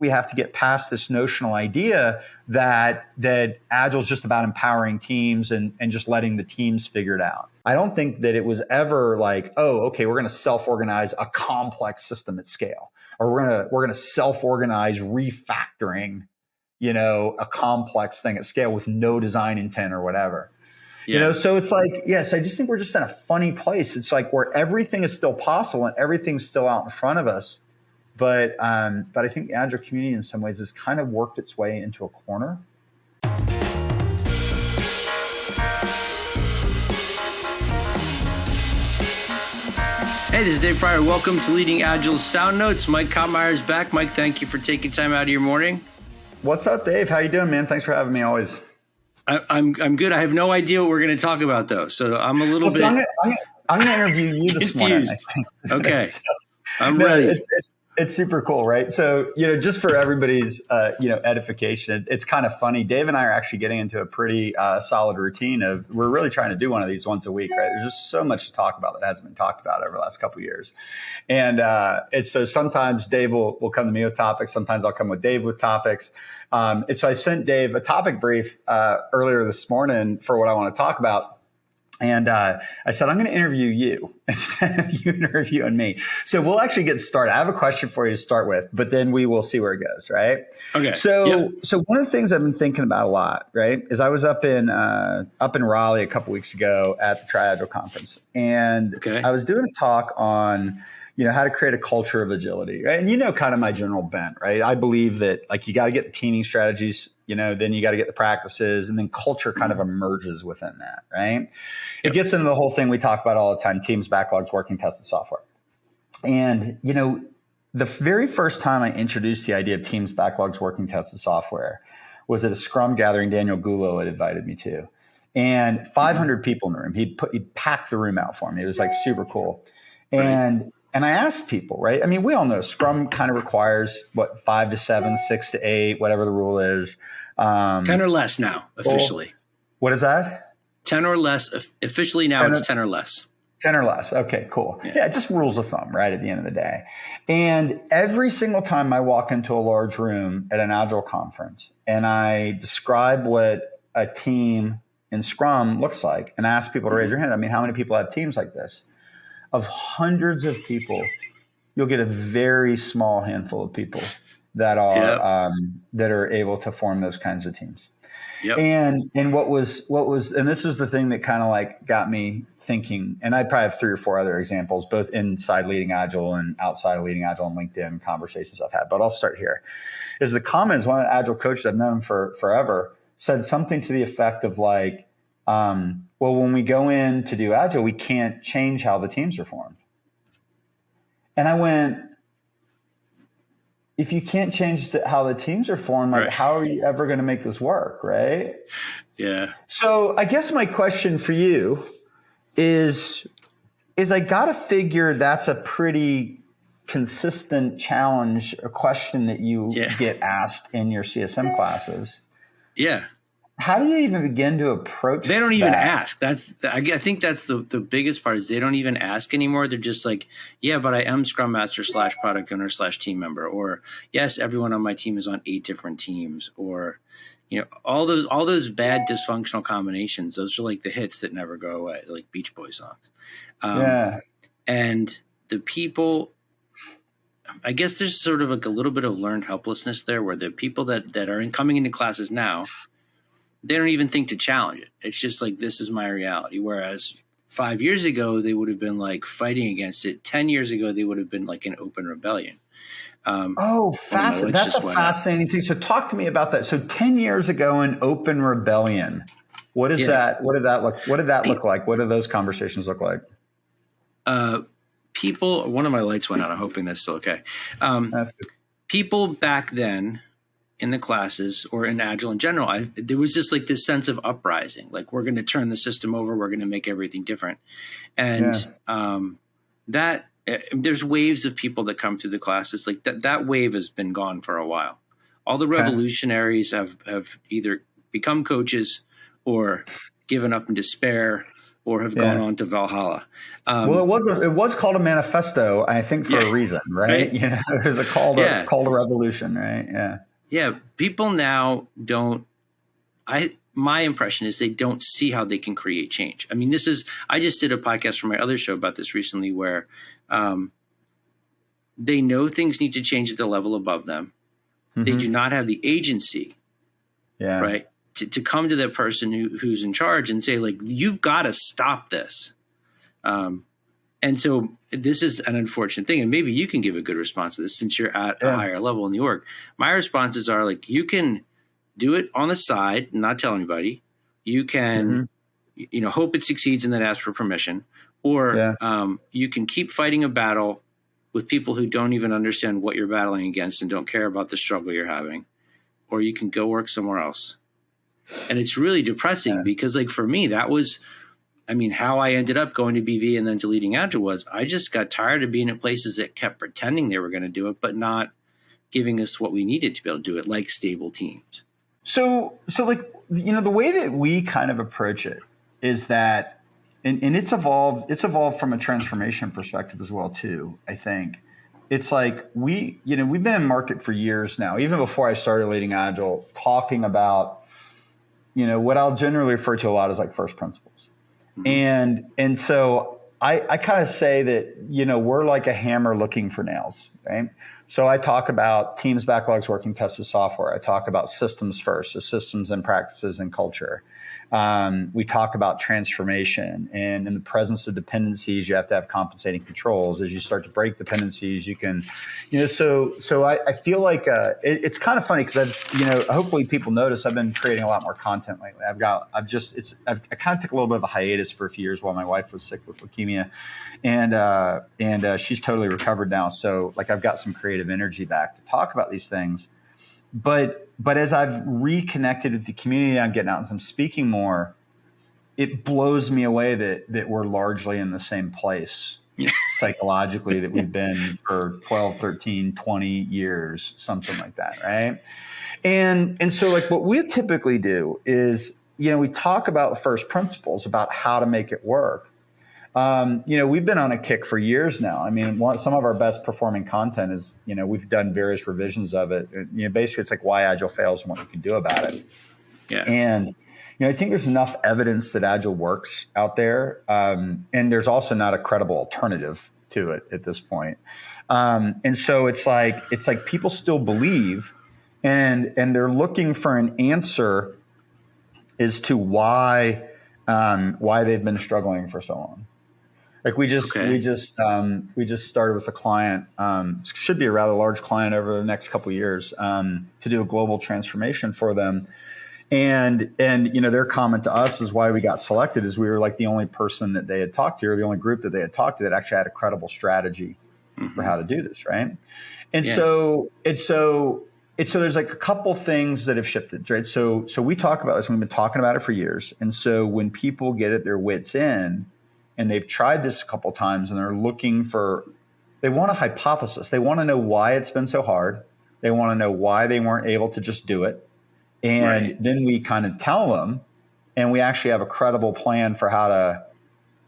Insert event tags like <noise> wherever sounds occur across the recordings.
we have to get past this notional idea that that agile is just about empowering teams and and just letting the teams figure it out. I don't think that it was ever like, oh, okay, we're going to self-organize a complex system at scale, or we're gonna we're gonna self-organize refactoring, you know, a complex thing at scale with no design intent or whatever. Yeah. You know, so it's like, yes, I just think we're just in a funny place. It's like where everything is still possible and everything's still out in front of us but um, but I think the agile community in some ways has kind of worked its way into a corner. Hey, this is Dave Prior. Welcome to Leading Agile Sound Notes. Mike Cottmeyer is back. Mike, thank you for taking time out of your morning. What's up, Dave? How you doing, man? Thanks for having me. Always. I, I'm, I'm good. I have no idea what we're going to talk about though, so I'm a little well, bit. So I'm going to interview you this <laughs> confused. morning. okay, <laughs> so, I'm no, ready. It's, it's, it's super cool, right? So, you know, just for everybody's, uh, you know, edification, it's kind of funny. Dave and I are actually getting into a pretty uh, solid routine of we're really trying to do one of these once a week, right? There's just so much to talk about that hasn't been talked about over the last couple years, and uh, it's so sometimes Dave will will come to me with topics, sometimes I'll come with Dave with topics. Um, and so I sent Dave a topic brief uh, earlier this morning for what I want to talk about and uh, I said, I'm going to interview you <laughs> instead of you interviewing me. So we'll actually get started. I have a question for you to start with, but then we will see where it goes, right? Okay. So, yep. so one of the things I've been thinking about a lot, right, is I was up in uh, up in Raleigh a couple weeks ago at the TriAgile conference, and okay. I was doing a talk on you know how to create a culture of agility right? and you know kind of my general bent right i believe that like you got to get the teaming strategies you know then you got to get the practices and then culture kind of mm-hmm. emerges within that right? Yep. it gets into the whole thing we talk about all the time teams backlogs working tested software. And you know the very first time i introduced the idea of teams backlogs working tested software was at a scrum gathering daniel Gullo had invited me to. And mm-hmm. 500 people in the room. He'd put he'd packed the room out for me. It was like super cool. And right. And I asked people, right? I mean, we all know Scrum kind of requires what five to seven, six to eight, whatever the rule is. Um, ten or less now, officially. Well, what is that? Ten or less. Officially now, 10 it's or, ten or less. Ten or less. Okay, cool. Yeah. yeah, just rules of thumb, right? At the end of the day, and every single time I walk into a large room at an Agile conference and I describe what a team in Scrum looks like, and ask people to raise their hand. I mean, how many people have teams like this? of hundreds of people, you'll get a very small handful of people that are yep. um, that are able to form those kinds of teams. Yep. And and what was what was and this is the thing that kind of like got me thinking. And I probably have three or four other examples, both inside leading agile and outside of leading agile and LinkedIn conversations I've had. But I'll start here. Is the comments one of the agile coaches I've known for forever said something to the effect of like, um, well, when we go in to do agile, we can't change how the teams are formed. And I went, if you can't change the, how the teams are formed, like right. how are you ever going to make this work, right? Yeah. So I guess my question for you is, is I got to figure that's a pretty consistent challenge, a question that you yeah. get asked in your CSM classes. Yeah how do you even begin to approach they don't even ask. That's i think that's the, the biggest part is they don't even ask anymore. They're just like yeah but i am scrum master slash product owner slash team member or yes everyone on my team is on eight different teams or you know all those all those bad dysfunctional combinations those are like the hits that never go away like beach boy songs. Um, yeah. and the people I guess there's sort of like a little bit of learned helplessness there, where the people that that are in, coming into classes now they don't even think to challenge it. It's just like this is my reality. Whereas five years ago they would have been like fighting against it. Ten years ago they would have been like an open rebellion. Um, oh, fascinating! That's a fascinating thing. So, talk to me about that. So, ten years ago, in open rebellion, what is yeah. that? What did that look? What did that look like? What did those conversations look like? Uh, people. One of my lights went out. I'm hoping that's still okay. Um, people back then in the classes or in agile in general I, there was just like this sense of uprising like we're going to turn the system over we're going to make everything different and yeah. um, that uh, there's waves of people that come through the classes like that that wave has been gone for a while all the revolutionaries have have either become coaches or given up in despair or have yeah. gone on to Valhalla. Um, well, it was a, it was called a manifesto, I think, for yeah, a reason, right? right? <laughs> You know, it was a call to yeah. call to revolution, right? Yeah. Yeah. People now don't. I my impression is they don't see how they can create change. I mean, this is I just did a podcast for my other show about this recently, where um, they know things need to change at the level above them. Mm-hmm. They do not have the agency, yeah, right, to, to come to the person who, who's in charge and say like you've got to stop this um, and so this is an unfortunate thing and maybe you can give a good response to this since you're at yeah. a higher level in the org my responses are like you can do it on the side not tell anybody you can mm-hmm. you know hope it succeeds and then ask for permission or yeah. um, you can keep fighting a battle with people who don't even understand what you're battling against and don't care about the struggle you're having or you can go work somewhere else and it's really depressing yeah. because like for me that was i mean how i ended up going to bv and then deleting leading agile was i just got tired of being at places that kept pretending they were going to do it but not giving us what we needed to be able to do it like stable teams. So so like you know the way that we kind of approach it is that and, and it's evolved it's evolved from a transformation perspective as well too i think. It's like we you know we've been in market for years now. Even before i started leading agile talking about you know, what I'll generally refer to a lot as like first principles. Mm-hmm. And and so I, I kind of say that, you know, we're like a hammer looking for nails, right? So I talk about teams, backlogs, working tested software. I talk about systems first, so systems and practices and culture. Um, we talk about transformation and in the presence of dependencies, you have to have compensating controls. As you start to break dependencies, you can, you know, so so I, I feel like uh, it, it's kind of funny because I've, you know, hopefully people notice I've been creating a lot more content lately. I've got, I've just, it's, I've, I kind of took a little bit of a hiatus for a few years while my wife was sick with leukemia, and uh, and uh, she's totally recovered now. So like I've got some creative energy back to talk about these things but but as I've reconnected with the community, I'm getting out and I'm speaking more. It blows me away that that we're largely in the same place psychologically that we've <laughs> been for 12, 13, 20 years, something like that, right? And and so like what we typically do is, you know, we talk about first principles about how to make it work. Um, you know, we've been on a kick for years now. I mean, one, some of our best performing content is, you know, we've done various revisions of it. You know, basically, it's like why Agile fails and what you can do about it. Yeah. And you know, I think there's enough evidence that Agile works out there, um, and there's also not a credible alternative to it at this point. Um, and so it's like it's like people still believe, and and they're looking for an answer as to why um, why they've been struggling for so long. Like we just okay. we just um, we just started with a client. Um, should be a rather large client over the next couple years um, to do a global transformation for them. And and you know their comment to us is why we got selected is we were like the only person that they had talked to or the only group that they had talked to that actually had a credible strategy mm-hmm. for how to do this right. And yeah. so it's so it's so there's like a couple things that have shifted right. So so we talk about this. We've been talking about it for years. And so when people get at their wits end and they've tried this a couple times and they're looking for they want a hypothesis. They want to know why it's been so hard. They want to know why they weren't able to just do it. And right. then we kind of tell them and we actually have a credible plan for how to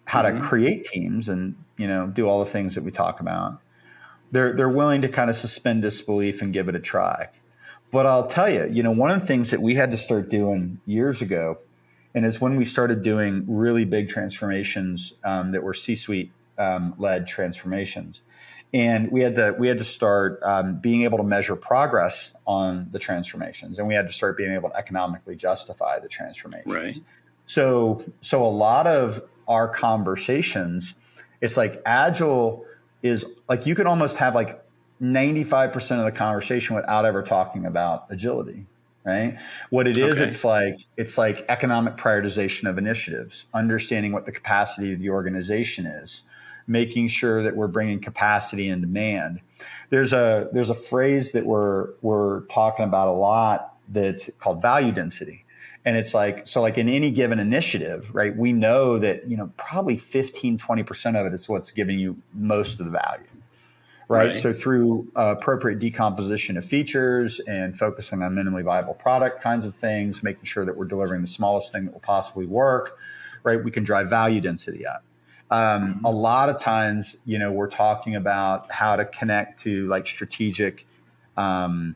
how mm-hmm. to create teams and you know do all the things that we talk about. They're they're willing to kind of suspend disbelief and give it a try. But i'll tell you you know one of the things that we had to start doing years ago and it's when we started doing really big transformations um, that were C-suite um, led transformations, and we had to we had to start um, being able to measure progress on the transformations, and we had to start being able to economically justify the transformations. Right. So so a lot of our conversations, it's like agile is like you can almost have like 95% of the conversation without ever talking about agility right? What it is okay. it's like it's like economic prioritization of initiatives understanding what the capacity of the organization is making sure that we're bringing capacity and demand. There's a there's a phrase that we're we're talking about a lot that's called value density. And it's like so like in any given initiative right we know that you know probably 15 20% of it is what's giving you most of the value right? right. So through uh, appropriate decomposition of features and focusing on minimally viable product kinds of things, making sure that we're delivering the smallest thing that will possibly work, right? We can drive value density up. Um, mm-hmm. A lot of times, you know, we're talking about how to connect to like strategic, um,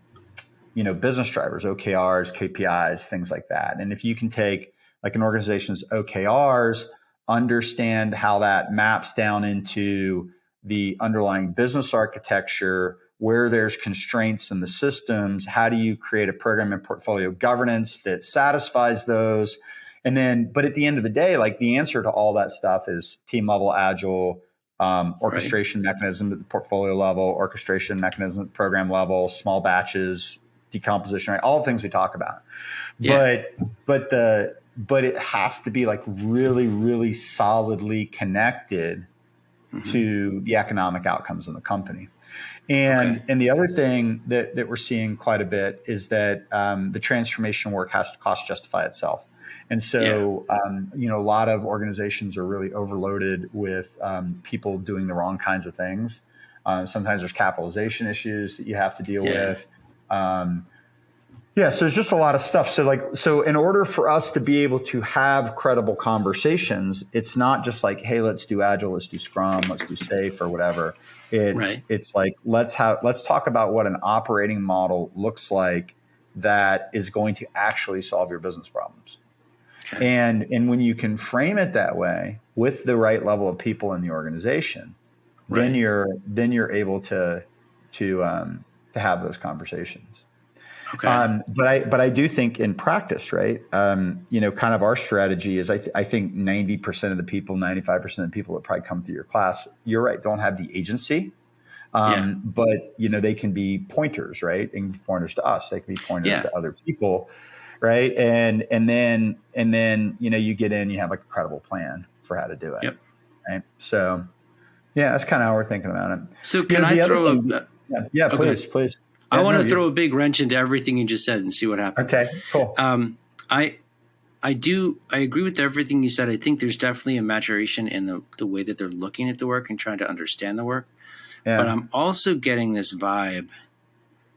you know, business drivers, OKRs, KPIs, things like that. And if you can take like an organization's OKRs, understand how that maps down into the underlying business architecture, where there's constraints in the systems, how do you create a program and portfolio governance that satisfies those? And then, but at the end of the day, like the answer to all that stuff is team level agile, um, orchestration right. mechanism at the portfolio level, orchestration mechanism at the program level, small batches, decomposition, right? All the things we talk about. Yeah. But but the but it has to be like really, really solidly connected mm-hmm. to the economic outcomes in the company. And okay. and the other thing that, that we're seeing quite a bit is that um, the transformation work has to cost justify itself. And so, yeah. um, you know, a lot of organizations are really overloaded with um, people doing the wrong kinds of things. Um, sometimes there's capitalization issues that you have to deal yeah. with. Um, yeah, so there's just a lot of stuff. So like so in order for us to be able to have credible conversations, it's not just like, hey, let's do agile, let's do scrum, let's do safe or whatever. It's right. it's like let's have let's talk about what an operating model looks like that is going to actually solve your business problems. Okay. And and when you can frame it that way with the right level of people in the organization, right. then you're then you're able to to um, to have those conversations. Okay. Um, but I but I do think in practice, right? Um, you know, kind of our strategy is I, th- I think ninety percent of the people, ninety five percent of the people that probably come through your class, you're right, don't have the agency. Um, yeah. But you know, they can be pointers, right? And pointers to us. They can be pointers yeah. to other people, right? And and then and then you know, you get in, you have like a credible plan for how to do it. Yep. Right. So, yeah, that's kind of how we're thinking about it. So, can you know, I throw? Thing, a, yeah, yeah, please, please. I want to throw a big wrench into everything you just said and see what happens. Okay, cool. Um, I I do I agree with everything you said. I think there's definitely a maturation in the the way that they're looking at the work and trying to understand the work. Yeah. But I'm also getting this vibe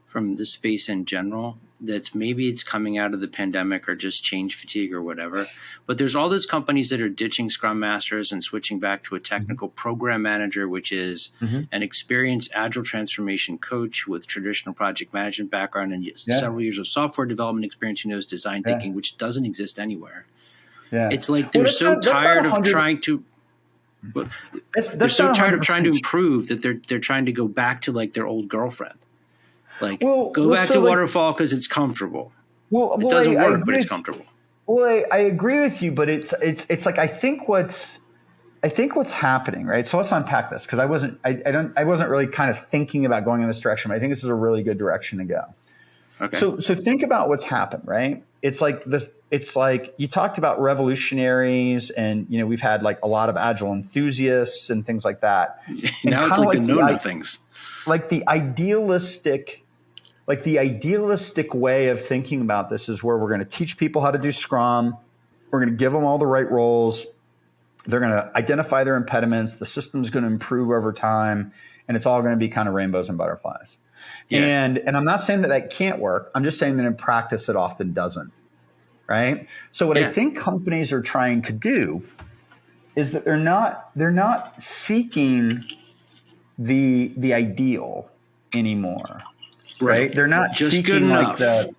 from the space in general that maybe it's coming out of the pandemic or just change fatigue or whatever. But there's all those companies that are ditching Scrum Masters and switching back to a technical mm-hmm. program manager, which is mm-hmm. an experienced agile transformation coach with traditional project management background and yeah. several years of software development experience who knows design yeah. thinking, which doesn't exist anywhere. Yeah. It's like they're well, so not, tired of trying to. that's, that's they're so tired of trying to improve that they're they're trying to go back to like their old girlfriend. Like, well, go well, back so to like, waterfall because it's comfortable. Well, it doesn't I, work, I but it's comfortable. Well, I, I, agree with you, but it's it's it's like I think what's I think what's happening, right? So let's unpack this because I wasn't I, I don't I wasn't really kind of thinking about going in this direction, but I think this is a really good direction to go. Okay. So so think about what's happened, right? It's like this it's like you talked about revolutionaries and you know we've had like a lot of agile enthusiasts and things like that. <laughs> now it's like, like the know nothings. Like the idealistic like the idealistic way of thinking about this is where we're going to teach people how to do Scrum. We're going to give them all the right roles. They're going to identify their impediments. The system's going to improve over time, and it's all going to be kind of rainbows and butterflies. Yeah. And and I'm not saying that that can't work. I'm just saying that in practice it often doesn't. Right. So what yeah. I think companies are trying to do is that they're not they're not seeking the the ideal anymore right? They're not just seeking like the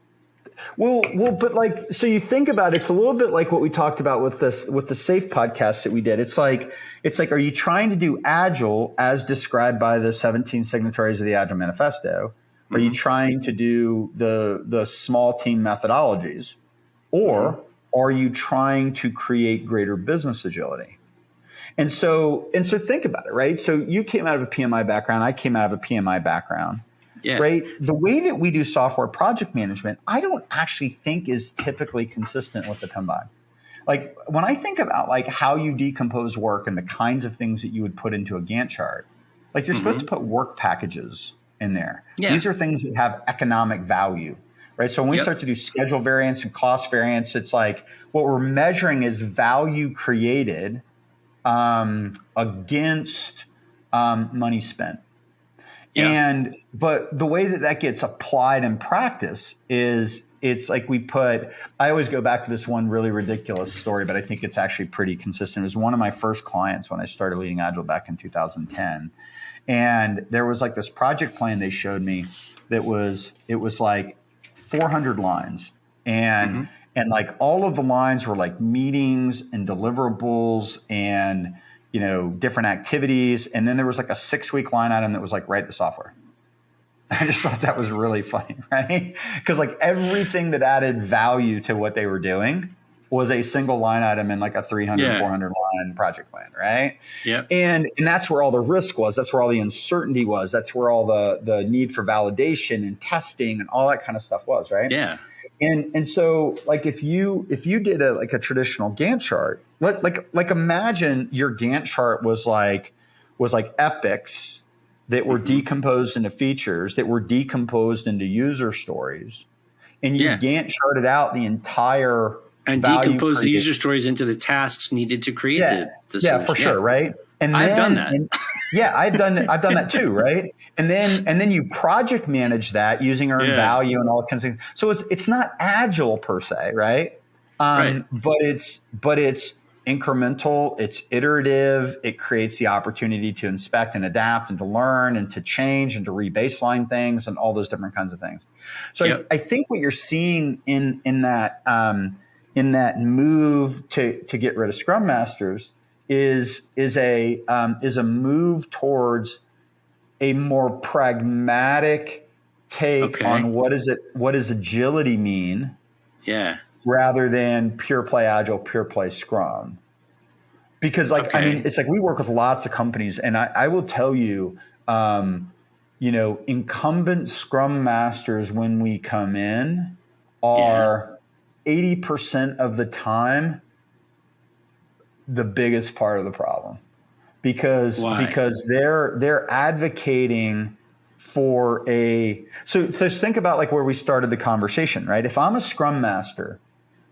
well, well, but like, so you think about it, it's a little bit like what we talked about with this, with the safe podcast that we did. It's like, it's like, are you trying to do agile as described by the 17 signatories of the Agile Manifesto? Mm-hmm. Are you mm-hmm. trying to do the, the small team methodologies or mm-hmm. are you trying to create greater business agility? And so, and so think about it, right? So you came out of a PMI background. I came out of a PMI background. Yeah. Right. The way that we do software project management, I don't actually think is typically consistent with the Kanban. Like when I think about like how you decompose work and the kinds of things that you would put into a Gantt chart, like you're mm-hmm. supposed to put work packages in there. Yeah. These are things that have economic value. Right. So when we yep. start to do schedule variance and cost variance, it's like what we're measuring is value created um, against um, money spent. Yeah. And but the way that that gets applied in practice is it's like we put i always go back to this one really ridiculous story but i think it's actually pretty consistent it was one of my first clients when i started leading agile back in 2010 and there was like this project plan they showed me that was it was like 400 lines and mm-hmm. and like all of the lines were like meetings and deliverables and you know different activities and then there was like a six week line item that was like write the software <laughs> I just thought that was really funny, <laughs> right? Because like everything that added value to what they were doing was a single line item in like a 300, yeah. 400 line project plan, right? Yeah. And and that's where all the risk was. That's where all the uncertainty was. That's where all the the need for validation and testing and all that kind of stuff was, right? Yeah. And and so like if you if you did a like a traditional Gantt chart, like like like imagine your Gantt chart was like was like epics that were mm-hmm. decomposed into features that were decomposed into user stories, and you yeah. Gantt charted out the entire and decompose the user stories into the tasks needed to create yeah. the, the yeah for sure right and I've done that and, yeah I've done I've done that too right and then and then you project manage that using earned yeah. value and all kinds of things so it's it's not agile per se right um, right. but it's but it's incremental, it's iterative, it creates the opportunity to inspect and adapt and to learn and to change and to rebaseline things and all those different kinds of things. So yep. I, I, think what you're seeing in in that um, in that move to to get rid of Scrum Masters is is a um, is a move towards a more pragmatic take okay. on what is it what does agility mean? Yeah rather than pure play agile, pure play scrum. Because like okay. I mean, it's like we work with lots of companies, and I, I will tell you, um, you know, incumbent scrum masters when we come in are 80% of the time the biggest part of the problem because Why? because they're they're advocating for a so just think about like where we started the conversation right if i'm a scrum master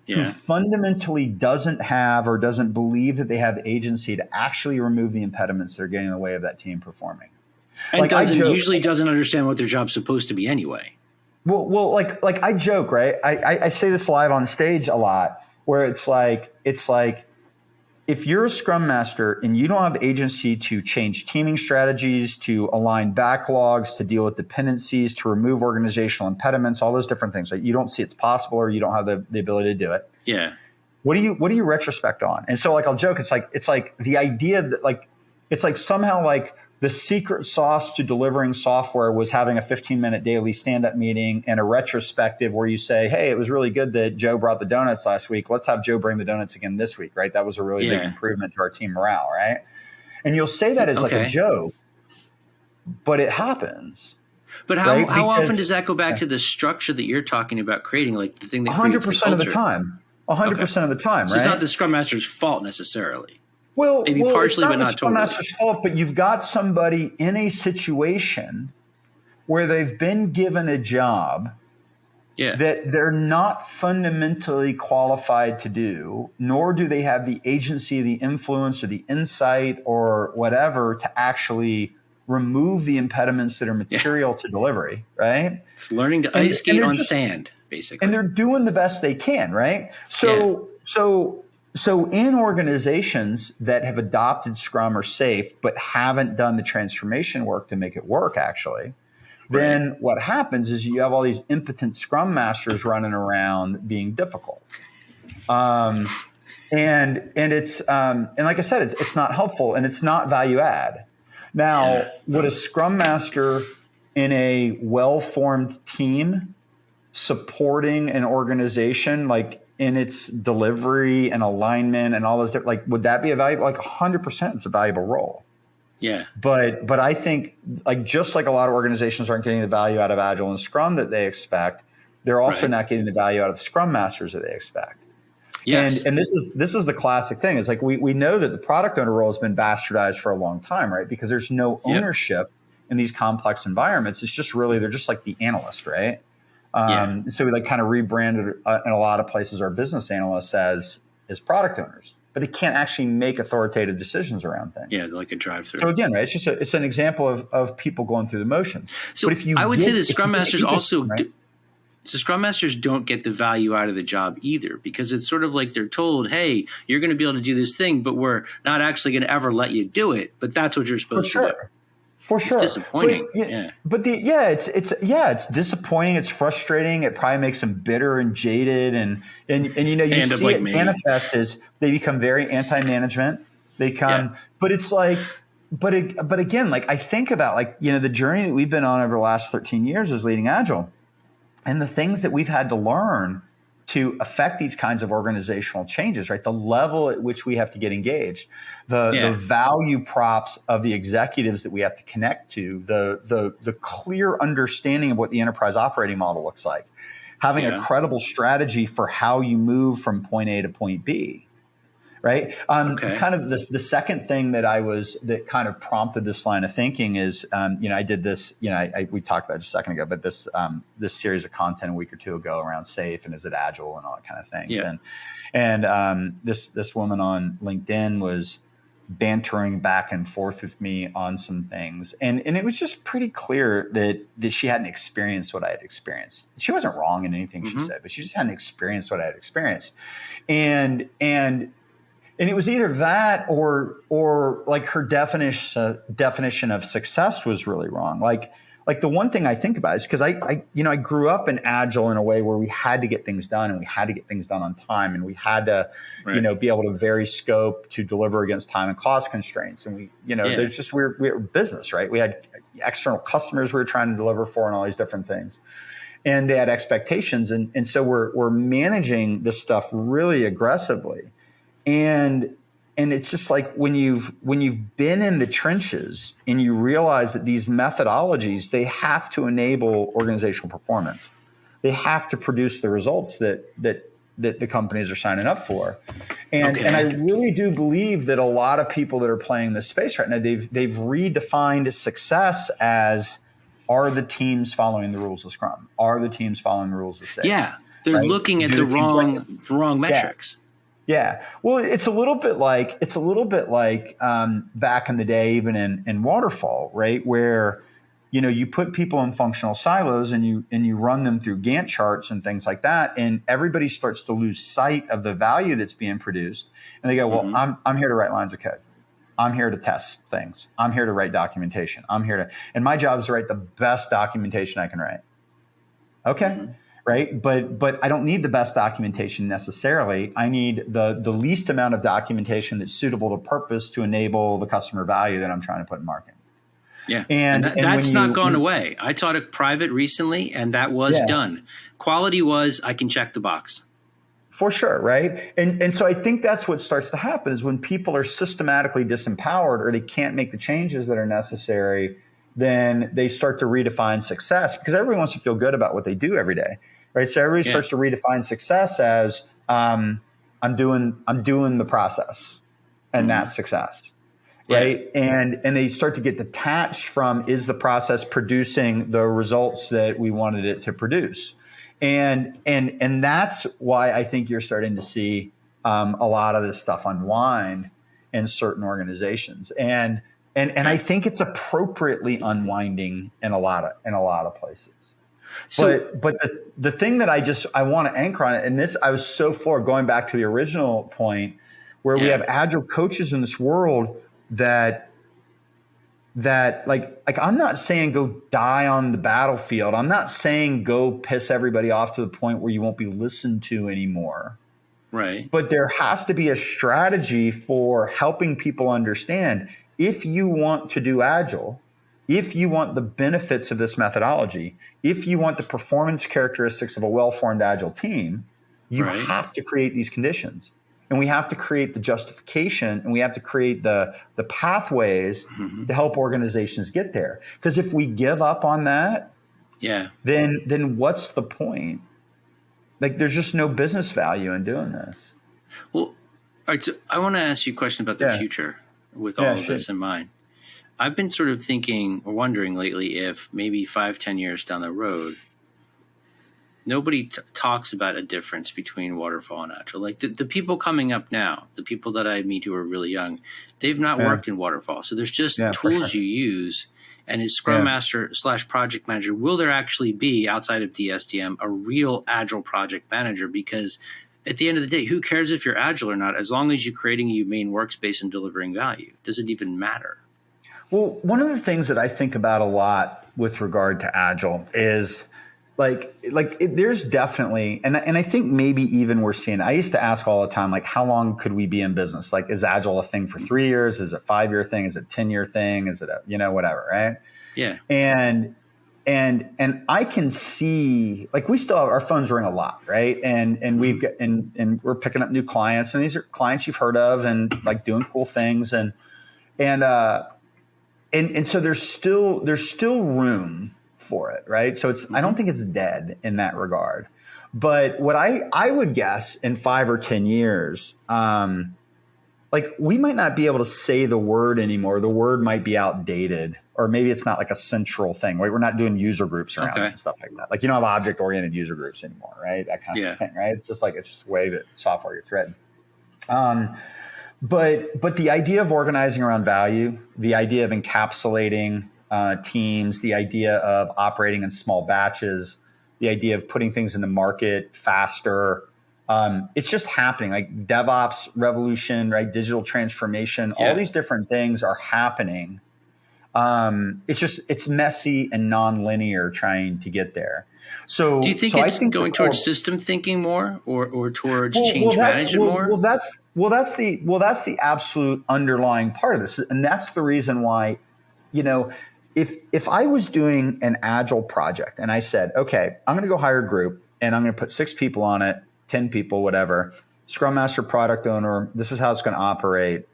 yeah. who fundamentally doesn't have or doesn't believe that they have agency to actually remove the impediments that are getting in the way of that team performing. And like doesn't joke, usually doesn't understand what their job's supposed to be anyway. Well, well, like like I joke, right? I, I, I say this live on stage a lot, where it's like it's like if you're a scrum master and you don't have agency to change teaming strategies, to align backlogs, to deal with dependencies, to remove organizational impediments, all those different things, right? You don't see it's possible or you don't have the, the ability to do it. Yeah. What do you what do you retrospect on? And so like I'll joke, it's like it's like the idea that like it's like somehow like the secret sauce to delivering software was having a 15 minute daily stand up meeting and a retrospective where you say, Hey, it was really good that Joe brought the donuts last week. Let's have Joe bring the donuts again this week, right? That was a really yeah. big improvement to our team morale, right? And you'll say that as okay. like a joke, but it happens. But how, right? how often does that go back yeah. to the structure that you're talking about creating, like the thing that 100% the of the time. 100% okay. of the time, right? So it's not the Scrum Master's fault necessarily. Well, maybe well, partially, not but not totally. Master's fault, but you've got somebody in a situation where they've been given a job yeah. that they're not fundamentally qualified to do, nor do they have the agency, the influence, or the insight, or whatever to actually remove the impediments that are material yeah. to delivery. Right? It's learning to ice skate on just, sand, basically, and they're doing the best they can. Right? So, yeah. so so, in organizations that have adopted Scrum or SAFe, but haven't done the transformation work to make it work, actually, right. then what happens is you have all these impotent Scrum masters running around being difficult. Um, and and it's um, and like I said, it's, it's not helpful and it's not value add. Now, would a Scrum master in a well formed team supporting an organization like in its delivery and alignment and all those different like would that be a valuable like 100% it's a valuable role. Yeah. But but i think like just like a lot of organizations aren't getting the value out of agile and scrum that they expect they're also right. not getting the value out of scrum masters that they expect. Yes. and and this is this is the classic thing. It's like we, we know that the product owner role has been bastardized for a long time right? Because there's no ownership yep. in these complex environments. It's just really they're just like the analyst right um, yeah. So we like kind of rebranded uh, in a lot of places our business analysts as as product owners, but they can't actually make authoritative decisions around things. Yeah, like a drive through. So again, right, it's just a, it's an example of, of people going through the motions. So if you I would get, say the Scrum Masters also. right? do, So scrum masters don't get the value out of the job either because it's sort of like they're told, "Hey, you're going to be able to do this thing, but we're not actually going to ever let you do it." But that's what you're supposed sure. to do. For sure, it's disappointing. But, yeah, but the yeah, it's it's yeah, it's disappointing. It's frustrating. It probably makes them bitter and jaded, and and and you know you And see like it me. manifest as they become very anti-management. They come, Yeah. but it's like, but it, but again, like I think about like you know the journey that we've been on over the last thirteen years as leading agile, and the things that we've had to learn to affect these kinds of organizational changes, right? The level at which we have to get engaged, the, Yeah. the value props of the executives that we have to connect to, the, the, the clear understanding of what the enterprise operating model looks like, having Yeah. a credible strategy for how you move from point A to point B. Right. Um, Okay. Kind of the, the second thing that I was that kind of prompted this line of thinking is, um, you know, I did this, you know, I, I, we talked about it just a second ago, but this um, this series of content a week or two ago around safe and is it agile and all that kind of things. Yeah. And and um, this this woman on LinkedIn was bantering back and forth with me on some things, and and it was just pretty clear that that she hadn't experienced what I had experienced. She wasn't wrong in anything Mhm. she said, but she just hadn't experienced what I had experienced, and and and it was either that or or like her definition uh, definition of success was really wrong. Like like the one thing I think about is because I, I you know I grew up in agile in a way where we had to get things done and we had to get things done on time and we had to you know be able to vary scope to deliver against time and cost constraints. And we you know Yeah. there's just we're we're business right? We had external customers we were trying to deliver for and all these different things. And they had expectations. And and so we're we're managing this stuff really aggressively and and it's just like when you've when you've been in the trenches and you realize that these methodologies they have to enable organizational performance they have to produce the results that that that the companies are signing up for and Okay. and I really do believe that a lot of people that are playing this space right now they've they've redefined success as are the teams following the rules of scrum are the teams following the rules of safe yeah, they're Right. looking at Do the the things like wrong wrong metrics. yeah. Well, it's a little bit like it's a little bit like um, back in the day, even in, in waterfall, right, where you know you put people in functional silos and you and you run them through Gantt charts and things like that, and everybody starts to lose sight of the value that's being produced, and they go, "Well, Mhm. I'm I'm here to write lines of code." I'm here to test things. I'm here to write documentation. I'm here to, and my job is to write the best documentation I can write. Okay. Mhm. Right. But, but I don't need the best documentation necessarily. I need the, the least amount of documentation that's suitable to purpose to enable the customer value that I'm trying to put in market. Yeah, And- that, and that's when not you- gone you- away. I taught a private recently, and that was Yeah. done. Quality was I can check the box. For sure, right? And and so I think that's what starts to happen is when people are systematically disempowered or they can't make the changes that are necessary, then they start to redefine success because everyone wants to feel good about what they do every day, right? So everybody Yeah. starts to redefine success as um, I'm doing I'm doing the process, and Mhm. that's success, Yeah. right? And and they start to get detached from is the process producing the results that we wanted it to produce and and and that's why I think you're starting to see um, a lot of this stuff unwind in certain organizations, and and and I think it's appropriately unwinding in a lot of in a lot of places. So but but the, the thing that I just I want to anchor on it, and this I was so floored going back to the original point where we have agile coaches in this world that that like like I'm not saying go die on the battlefield. I'm not saying go piss everybody off to the point where you won't be listened to anymore. right, But there has to be a strategy for helping people understand if you want to do agile, if you want the benefits of this methodology, if you want the performance characteristics of a well-formed agile team, you Right. have to create these conditions. And we have to create the justification and we have to create the, the pathways Mhm. to help organizations get there. Because if we give up on that, yeah. then then what's the point? Like there's just no business value in doing this. Well, all right. So I want to ask you a question about the Yeah. future with Yeah, all of sure. this in mind. I've been sort of thinking or wondering lately if maybe five, ten years down the road, nobody t- talks about a difference between waterfall and agile. Like the, the people coming up now, the people that I meet who are really young, they've not Yeah. worked in waterfall. So there's just Yeah, tools sure. you use. and his scrum yeah. master slash project manager, will there actually be outside of DSDM a real agile project manager? Because at the end of the day, who cares if you're agile or not? As long as you're creating a humane workspace and delivering value, does it even matter? Well, one of the things that I think about a lot with regard to agile is like like it, there's definitely and and I think maybe even we're seeing I used to ask all the time like how long could we be in business? Like is agile a thing for 3 years? Is it a 5 year thing? Is it a 10 year thing? Is it a you know whatever right? Yeah. And and and I can see like we still have our phones ring a lot right? And and we've got and and we're picking up new clients and these are clients you've heard of and like doing cool things. And and uh and and so there's still there's still room for it, right? So it's I don't mm-hmm. think it's dead in that regard. But what I I would guess in five or ten years, um, like we might not be able to say the word anymore. The word might be outdated, or maybe it's not like a central thing. Right? We're not doing user groups around okay. and stuff like that. Like you don't have object oriented user groups anymore, right? That kind of yeah. thing, right? It's just like it's just the way that software gets written. Um, but but the idea of organizing around value, the idea of encapsulating uh, teams, the idea of operating in small batches, the idea of putting things in the market faster. Um, it's just happening like DevOps revolution, right? Digital transformation, yeah. all these different things are happening. Um, it's just, it's messy and non-linear trying to get there. So do you think so it's think going towards system thinking more or, or towards well, change well, management well, more? Well, that's, well, that's the, well, that's the absolute underlying part of this. And that's the reason why, you know, if if I was doing an agile project and I said, okay, I'm going to go hire a group and I'm going to put six people on it, ten people, whatever, Scrum Master, product owner, this is how it's going to operate.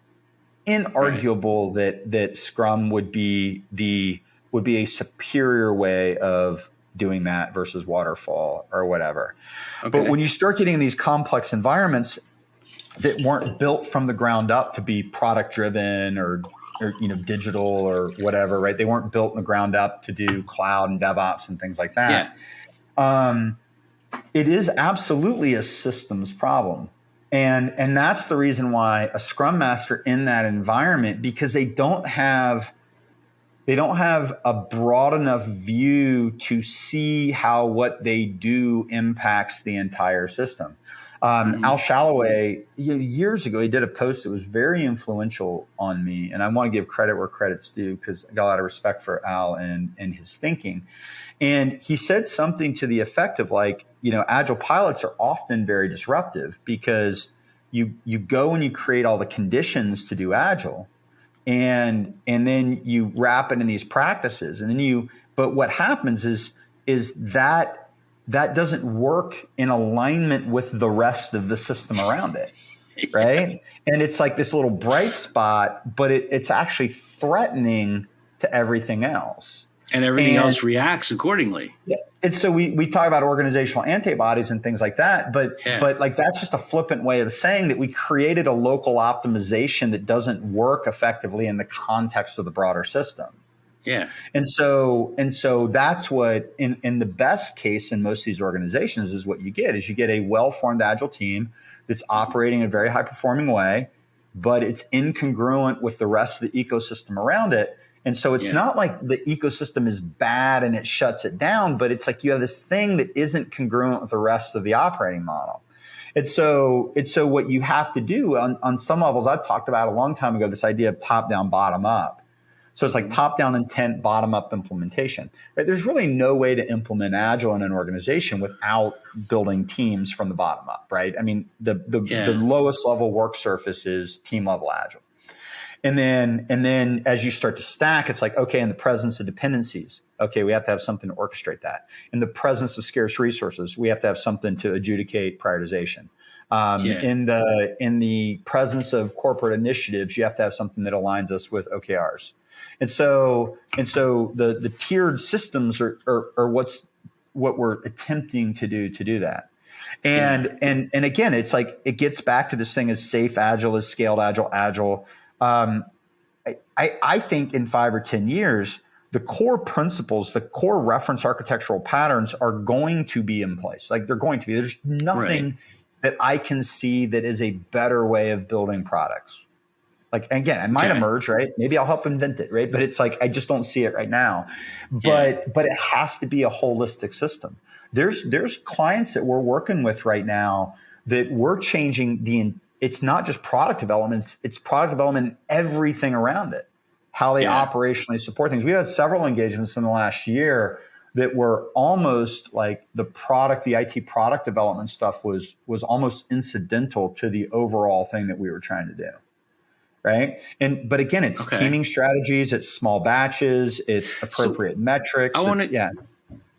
Inarguable right. that that Scrum would be the would be a superior way of doing that versus waterfall or whatever. Okay. But when you start getting these complex environments that weren't built from the ground up to be product driven or or you know digital or whatever, right? They weren't built in the ground up to do cloud and DevOps and things like that. Yeah. Um, it is absolutely a systems problem. And and that's the reason why a scrum master in that environment because they don't have they don't have a broad enough view to see how what they do impacts the entire system. Um, mm-hmm. Al Shalloway, you know, years ago, he did a post that was very influential on me, and I want to give credit where credit's due because I got a lot of respect for Al and and his thinking. And he said something to the effect of like, you know, agile pilots are often very disruptive because you you go and you create all the conditions to do agile, and and then you wrap it in these practices, and then you. But what happens is is that that doesn't work in alignment with the rest of the system around it. <laughs> Right. And it's like this little bright spot, but it, it's actually threatening to everything else. And everything and, else reacts accordingly. Yeah. And so we, we talk about organizational antibodies and things like that, but yeah. but like that's just a flippant way of saying that we created a local optimization that doesn't work effectively in the context of the broader system. Yeah. And so and so that's what in in the best case in most of these organizations is what you get is you get a well-formed agile team that's operating in a very high performing way, but it's incongruent with the rest of the ecosystem around it. And so it's yeah. not like the ecosystem is bad and it shuts it down, but it's like you have this thing that isn't congruent with the rest of the operating model. And so it's so what you have to do on, on some levels, I've talked about a long time ago, this idea of top down, bottom up so it's like mm-hmm. top down intent, bottom up implementation. Right? There's really no way to implement agile in an organization without building teams from the bottom up, right? I mean, the the, yeah. the lowest level work surface is team level agile. And then and then as you start to stack, it's like, okay, in the presence of dependencies, okay, we have to have something to orchestrate that. In the presence of scarce resources, we have to have something to adjudicate prioritization. Um, yeah. In the in the presence of corporate initiatives, you have to have something that aligns us with OKRs. And so, and so the, the tiered systems are, are, are what's, what we're attempting to do to do that. And, yeah. and, and again, it's like, it gets back to this thing as safe, agile, as scaled, agile, agile. Um, I, I think in five or 10 years, the core principles, the core reference architectural patterns are going to be in place. Like they're going to be. There's nothing right. that I can see that is a better way of building products. Like again, it might okay. emerge, right? Maybe I'll help invent it, right? But it's like I just don't see it right now. But yeah. but it has to be a holistic system. There's there's clients that we're working with right now that we're changing the it's not just product development, it's, it's product development and everything around it. How they yeah. operationally support things. We had several engagements in the last year that were almost like the product, the IT product development stuff was was almost incidental to the overall thing that we were trying to do. Right. And but again, it's okay. teaming strategies, it's small batches, it's appropriate so metrics. I want to yeah.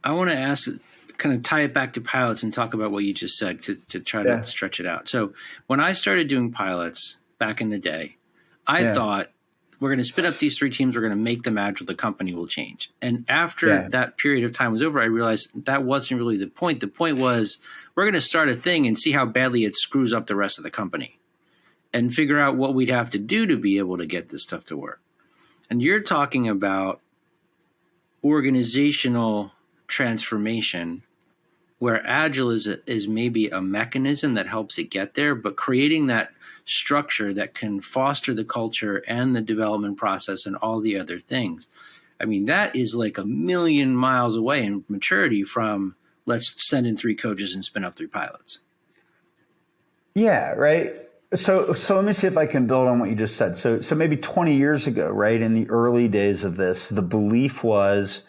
I want to ask kind of tie it back to pilots and talk about what you just said to, to try yeah. to stretch it out. So when I started doing pilots back in the day, I yeah. thought we're going to spin up these three teams. We're going to make them agile. The company will change. And after yeah. that period of time was over, I realized that wasn't really the point. The point was we're going to start a thing and see how badly it screws up the rest of the company and figure out what we'd have to do to be able to get this stuff to work. And you're talking about organizational transformation where agile is is maybe a mechanism that helps it get there but creating that structure that can foster the culture and the development process and all the other things. I mean, that is like a million miles away in maturity from let's send in three coaches and spin up three pilots. Yeah, right. So, so let me see if I can build on what you just said. So, so maybe 20 years ago, right, in the early days of this, the belief was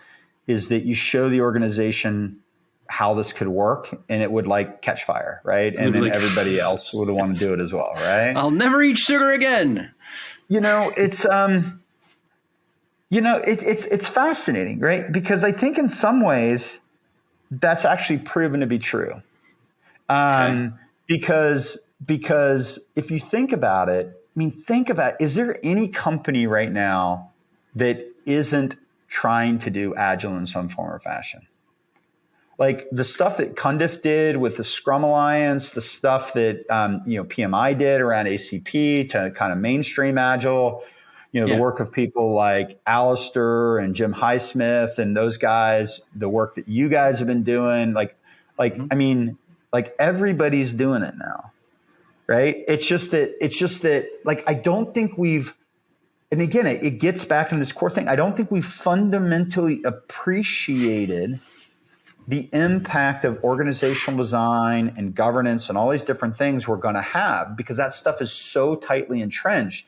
is that you show the organization how this could work and it would like catch fire, right? And then like, everybody else would want to do it as well, right? I'll never eat sugar again. You know, it's um you know, it, it's it's fascinating, right? Because I think in some ways that's actually proven to be true. Um okay. because because if you think about it, I mean, think about is there any company right now that isn't trying to do agile in some form or fashion? like the stuff that Cundiff did with the Scrum Alliance, the stuff that um, you know PMI did around ACP to kind of mainstream Agile, you know, yeah. the work of people like Alistair and Jim Highsmith and those guys, the work that you guys have been doing, like, like mm-hmm. I mean, like everybody's doing it now, right? It's just that it's just that like I don't think we've and again, it, it gets back to this core thing. I don't think we fundamentally appreciated the impact of organizational design and governance and all these different things we're going to have because that stuff is so tightly entrenched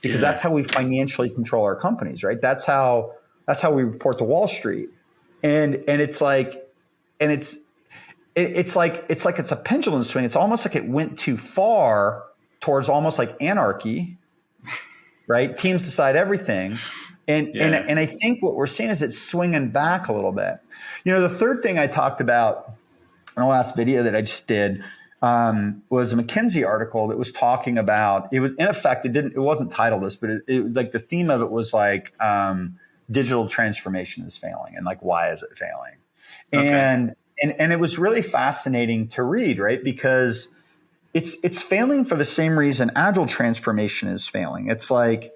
because yeah. that's how we financially control our companies right that's how that's how we report to wall street and and it's like and it's it, it's like it's like it's a pendulum swing. It's almost like it went too far towards almost like anarchy <laughs> right? Teams decide everything. And yeah. and and i think what we're seeing is it's swinging back a little bit. You know, the third thing I talked about in the last video that I just did um, was a McKinsey article that was talking about it was in effect it didn't it wasn't titled this but it, it like the theme of it was like um, digital transformation is failing and like why is it failing? Okay. and and and it was really fascinating to read right because it's it's failing for the same reason agile transformation is failing it's like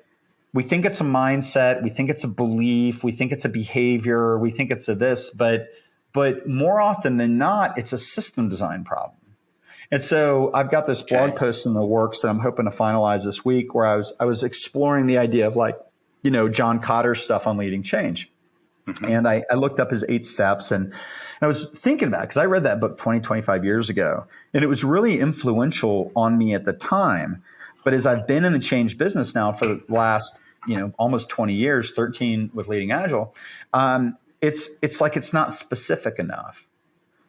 we think it's a mindset, we think it's a belief, we think it's a behavior, we think it's a this, but but more often than not, it's a system design problem. And so I've got this blog okay. post in the works that I'm hoping to finalize this week where I was I was exploring the idea of like, you know, John Kotter's stuff on leading change. Mm-hmm. And I, I, looked up his eight steps and I was thinking about because I read that book 20, 25 years ago. And it was really influential on me at the time. But as I've been in the change business now for the last you know almost 20 years 13 with leading agile um, it's it's like it's not specific enough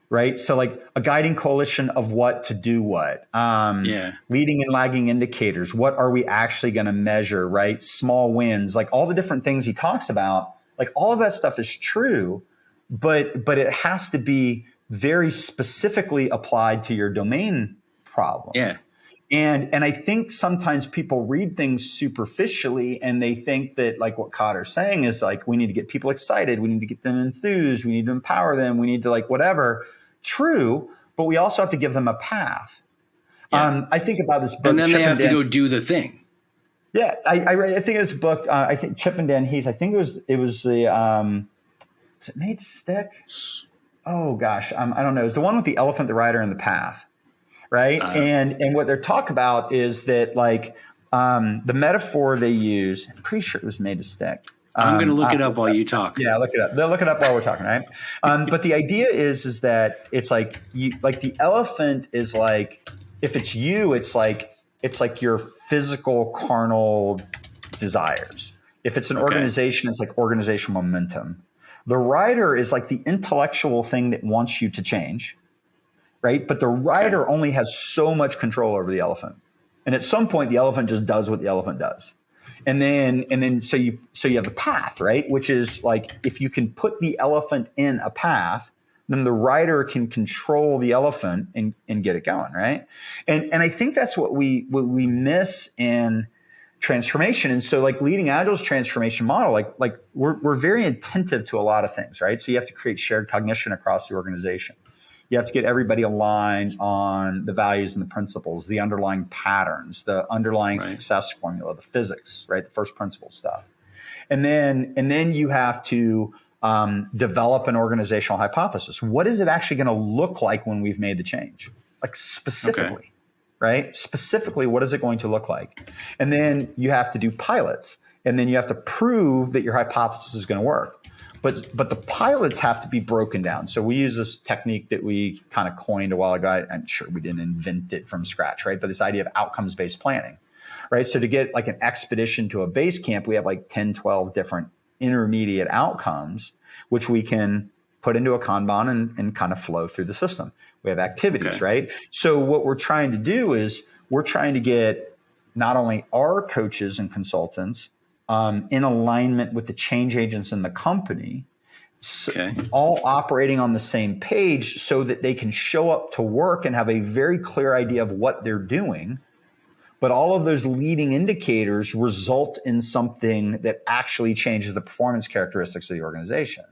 right so like a guiding coalition of what to do what um, yeah leading and lagging indicators what are we actually going to measure right small wins like all the different things he talks about like all of that stuff is true but but it has to be very specifically applied to your domain problem yeah and and I think sometimes people read things superficially and they think that like what Kotter's saying is like we need to get people excited, we need to get them enthused, we need to empower them, we need to like whatever. True, but we also have to give them a path. Yeah. Um, I think about this book, and then Chip they have to go do the thing. Yeah, I, I read. I think this book. Uh, I think Chip and Dan Heath. I think it was it was the um, was it made to stick? Oh gosh, um, I don't know. It's the one with the elephant, the rider, and the path right? Uh, and and what they're talk about is that like um, the metaphor they use, I'm pretty sure it was made to stick. Um, I'm going to look it up while you talk. Yeah, look it up. They'll look it up while we're talking, right? Um, but the idea is, is that it's like you, like the elephant is like, if it's you, it's like it's like your physical carnal desires. If it's an okay. organization, it's like organizational momentum. The rider is like the intellectual thing that wants you to change, right? But the rider okay. only has so much control over the elephant. And at some point, the elephant just does what the elephant does. And then, and then, so you, so you have the path, right? Which is like, if you can put the elephant in a path, then the rider can control the elephant and, and get it going, right? And and I think that's what we what we miss in transformation. And so like leading agile's transformation model, like like we're we're very attentive to a lot of things, right? So you have to create shared cognition across the organization. You have to get everybody aligned on the values and the principles, the underlying patterns, the underlying right. success formula, the physics, right? The first principle stuff. And then and then you have to um, develop an organizational hypothesis. What is it actually going to look like when we've made the change? Like specifically, okay. Right? Specifically, what is it going to look like? And then you have to do pilots, and then you have to prove that your hypothesis is going to work. But but the pilots have to be broken down. So we use this technique that we kind of coined a while ago. I'm sure we didn't invent it from scratch, right? But this idea of outcomes based planning, right? So to get like an expedition to a base camp, we have like 10, 12 different intermediate outcomes, which we can put into a Kanban and, and kind of flow through the system. We have activities, okay. right? So what we're trying to do is we're trying to get not only our coaches and consultants um, in alignment with the change agents in the company, okay. all operating on the same page so that they can show up to work and have a very clear idea of what they're doing but all of those leading indicators result in something that actually changes the performance characteristics of the organization.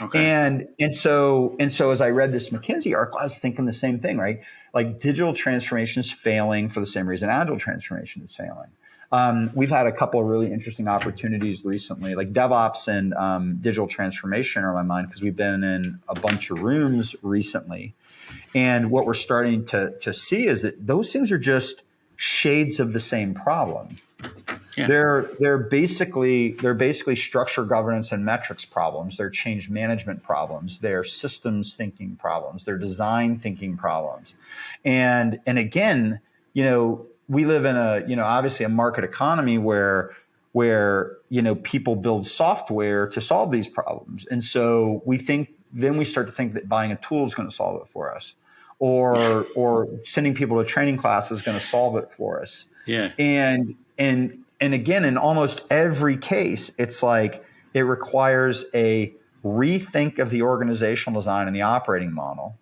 Okay. And and so and so as I read this McKinsey article, I was thinking the same thing, right? Like digital transformation is failing for the same reason agile transformation is failing. Um, we've had a couple of really interesting opportunities recently, like DevOps and um, digital transformation are on my mind because we've been in a bunch of rooms recently. And what we're starting to, to see is that those things are just shades of the same problem. Yeah. They're they're basically they're basically structure governance and metrics problems. They're change management problems. They're systems thinking problems. They're design thinking problems. And and again, you know, we live in a you know obviously a market economy where where you know people build software to solve these problems, and so we think then we start to think that buying a tool is going to solve it for us or <laughs> or sending people to training class is going to solve it for us. Yeah. And and and again, in almost every case, it's like it requires a rethink of the organizational design and the operating model.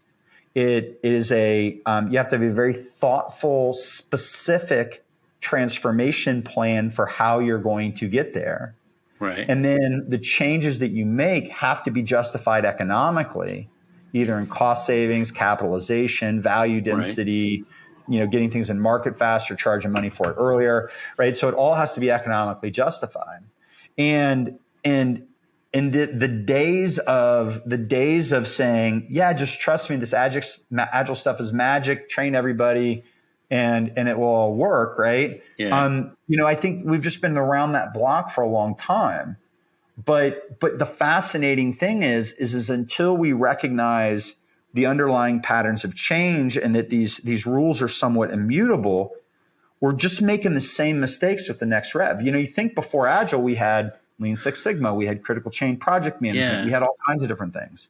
It is a um, you have to have a very thoughtful, specific transformation plan for how you're going to get there. Right. And then the changes that you make have to be justified economically either in cost savings, capitalization, value density, right. You know, getting things in market faster, charging money for it earlier, right? So it all has to be economically justified. And and and the, the days of the days of saying, yeah, just trust me, this agile, agile stuff is magic. Train everybody, and and it will all work, right? Yeah. Um, you know, I think we've just been around that block for a long time. But but the fascinating thing is is is until we recognize the underlying patterns of change and that these these rules are somewhat immutable, we're just making the same mistakes with the next rev. You know, you think before Agile we had Lean Six Sigma, we had critical chain project management, yeah. we had all kinds of different things.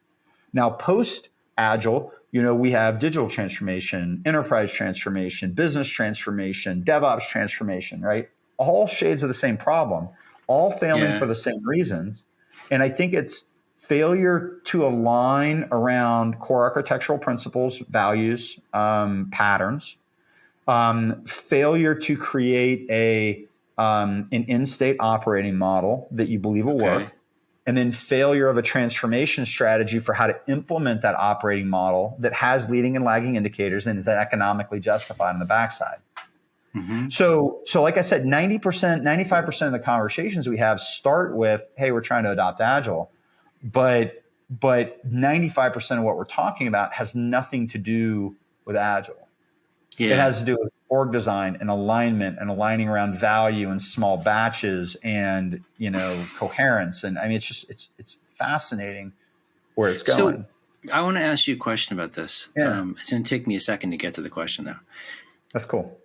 Now post Agile, you know, we have digital transformation, enterprise transformation, business transformation, DevOps transformation, right? All shades of the same problem all failing yeah. for the same reasons. And I think it's failure to align around core architectural principles, values, um, patterns, um, failure to create a um, an end-state operating model that you believe will okay. work, and then failure of a transformation strategy for how to implement that operating model that has leading and lagging indicators and is that economically justified on the backside. Mm-hmm. So, so like I said, 90%, 95% of the conversations we have start with, Hey, we're trying to adopt agile, but, but 95% of what we're talking about has nothing to do with agile. Yeah. It has to do with org design and alignment and aligning around value and small batches and you know coherence and i mean it's just it's it's fascinating where it's going so i want to ask you a question about this yeah. Um, it's going to take me a second to get to the question though that's cool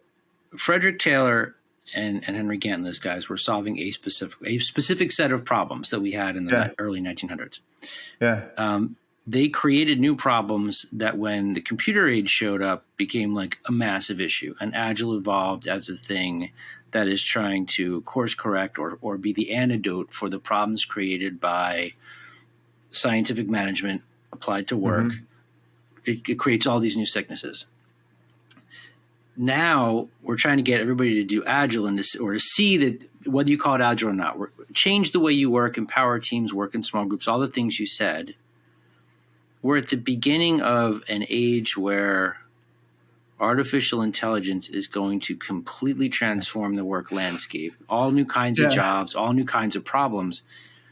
frederick taylor and, and henry gantt those guys were solving a specific a specific set of problems that we had in the yeah. early 1900s yeah um, they created new problems that when the computer age showed up became like a massive issue and agile evolved as a thing that is trying to course correct or, or be the antidote for the problems created by scientific management applied to work mm-hmm. it, it creates all these new sicknesses now we're trying to get everybody to do agile and to, or to see that whether you call it agile or not change the way you work empower teams work in small groups all the things you said we're at the beginning of an age where artificial intelligence is going to completely transform the work landscape all new kinds yeah. of jobs all new kinds of problems